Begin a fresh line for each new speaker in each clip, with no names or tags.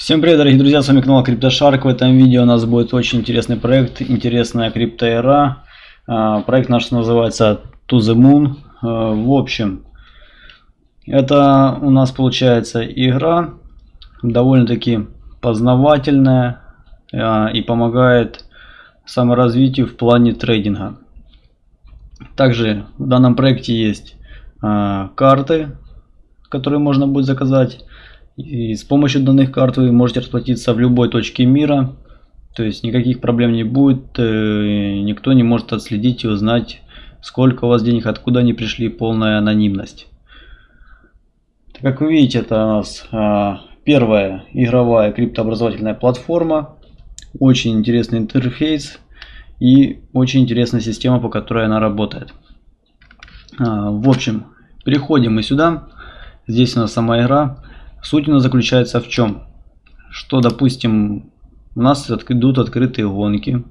Всем привет, дорогие друзья, с вами канал CryptoShark. В этом видео у нас будет очень интересный проект, интересная криптоэра. А, проект наш называется To The Moon. А, в общем, это у нас получается игра, довольно-таки познавательная а, и помогает саморазвитию в плане трейдинга. Также в данном проекте есть карты, которые можно будет заказать и с помощью данных карт вы можете расплатиться в любой точке мира. То есть никаких проблем не будет. Э, никто не может отследить и узнать, сколько у вас денег, откуда они пришли. Полная анонимность. Как вы видите, это у нас а, первая игровая криптообразовательная платформа. Очень интересный интерфейс и очень интересная система, по которой она работает. А, в общем, переходим мы сюда. Здесь у нас сама игра. Суть у нас заключается в чем? Что, допустим, у нас идут открытые гонки.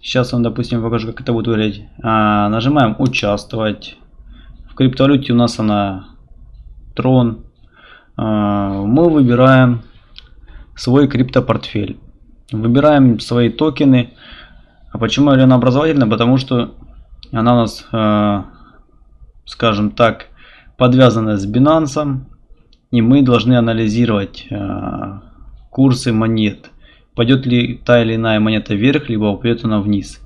Сейчас вам, допустим, покажу, как это будет выглядеть. А, нажимаем «Участвовать». В криптовалюте у нас она Трон. А, мы выбираем свой криптопортфель. Выбираем свои токены. А почему она образовательная? Потому что она у нас, а, скажем так, подвязана с Binance и мы должны анализировать э, курсы монет. Пойдет ли та или иная монета вверх, либо упадет она вниз.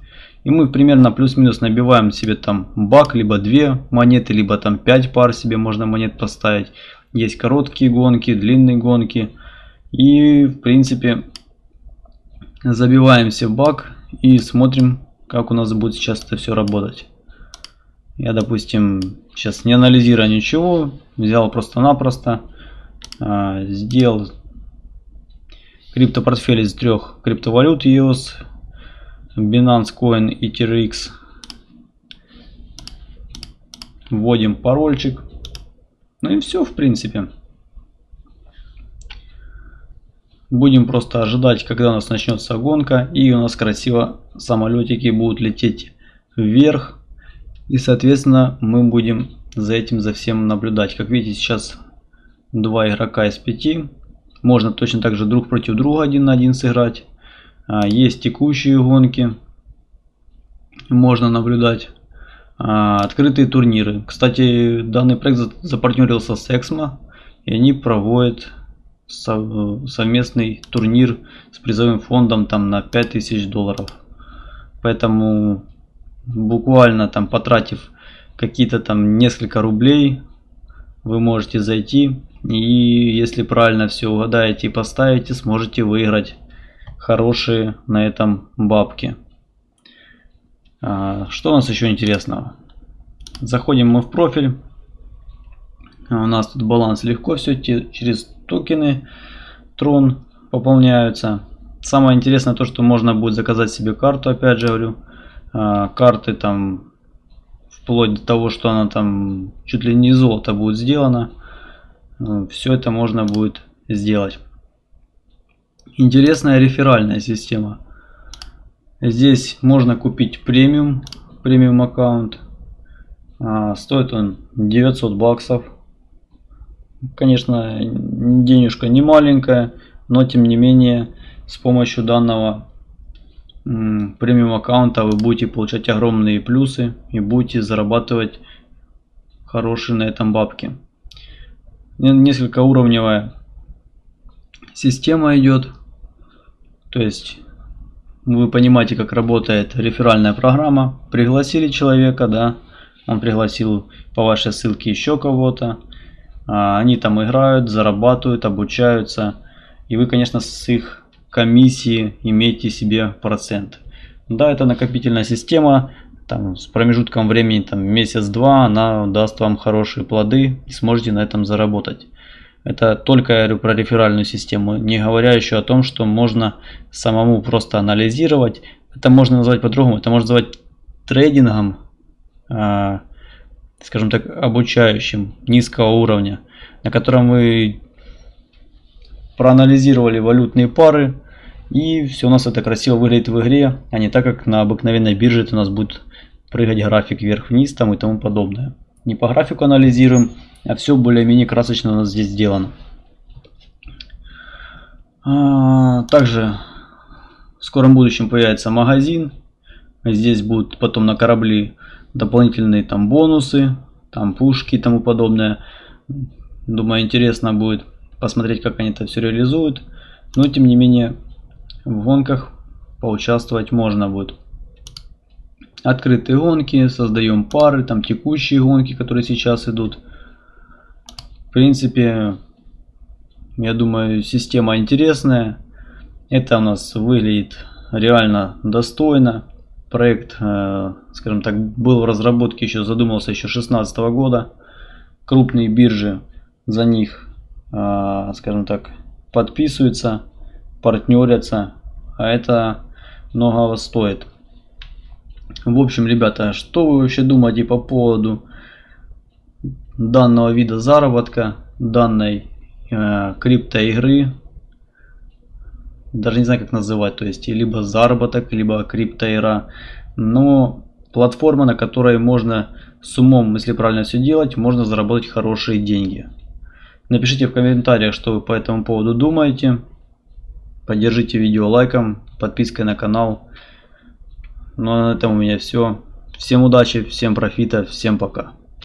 И мы примерно плюс-минус набиваем себе там бак, либо две монеты, либо там 5 пар себе можно монет поставить. Есть короткие гонки, длинные гонки. И в принципе забиваемся в бак и смотрим, как у нас будет сейчас это все работать. Я, допустим, сейчас не анализируя ничего, взял просто-напросто сделал криптопортфель из трех криптовалют EOS, Binance Coin и TRX. Вводим парольчик. Ну и все, в принципе. Будем просто ожидать, когда у нас начнется гонка. И у нас красиво самолетики будут лететь вверх. И, соответственно, мы будем за этим, за всем наблюдать. Как видите, сейчас два игрока из пяти. Можно точно так же друг против друга один на один сыграть. А, есть текущие гонки. Можно наблюдать. А, открытые турниры. Кстати, данный проект запартнерился с Exmo. И они проводят совместный турнир с призовым фондом там на 5000 долларов. Поэтому буквально там потратив какие-то там несколько рублей, вы можете зайти и если правильно все угадаете и поставите, сможете выиграть хорошие на этом бабки. А, что у нас еще интересного? Заходим мы в профиль. У нас тут баланс легко все через токены Трон пополняются. Самое интересное то, что можно будет заказать себе карту, опять же говорю. А, карты там вплоть до того, что она там чуть ли не золото будет сделана. Э, все это можно будет сделать. Интересная реферальная система. Здесь можно купить премиум, премиум аккаунт. А, стоит он 900 баксов. Конечно, денежка не маленькая, но тем не менее с помощью данного премиум аккаунта вы будете получать огромные плюсы и будете зарабатывать хорошие на этом бабки несколько уровневая система идет. То есть вы понимаете, как работает реферальная программа. Пригласили человека, да, он пригласил по вашей ссылке еще кого-то. А, они там играют, зарабатывают, обучаются. И вы, конечно, с их комиссии имеете себе процент. Да, это накопительная система там, с промежутком времени там, месяц-два она даст вам хорошие плоды и сможете на этом заработать. Это только я говорю про реферальную систему, не говоря еще о том, что можно самому просто анализировать. Это можно назвать по-другому, это можно назвать трейдингом, э, скажем так, обучающим низкого уровня, на котором вы проанализировали валютные пары, и все у нас это красиво выглядит в игре, а не так, как на обыкновенной бирже это у нас будет прыгать график вверх-вниз там и тому подобное. Не по графику анализируем, а все более-менее красочно у нас здесь сделано. А, также в скором будущем появится магазин. Здесь будут потом на корабли дополнительные там бонусы, там пушки и тому подобное. Думаю, интересно будет посмотреть, как они это все реализуют. Но, тем не менее, в гонках поучаствовать можно будет. Открытые гонки, создаем пары, там текущие гонки, которые сейчас идут. В принципе, я думаю, система интересная. Это у нас выглядит реально достойно. Проект, э, скажем так, был в разработке еще, задумался еще 2016 года. Крупные биржи за них, э, скажем так, подписываются, партнерятся. А это многого стоит. В общем, ребята, что вы вообще думаете по поводу данного вида заработка, данной э, криптоигры? Даже не знаю, как называть, то есть либо заработок, либо криптоигра. Но платформа, на которой можно с умом, если правильно все делать, можно заработать хорошие деньги. Напишите в комментариях, что вы по этому поводу думаете. Поддержите видео лайком, подпиской на канал. Ну а на этом у меня все. Всем удачи, всем профита, всем пока.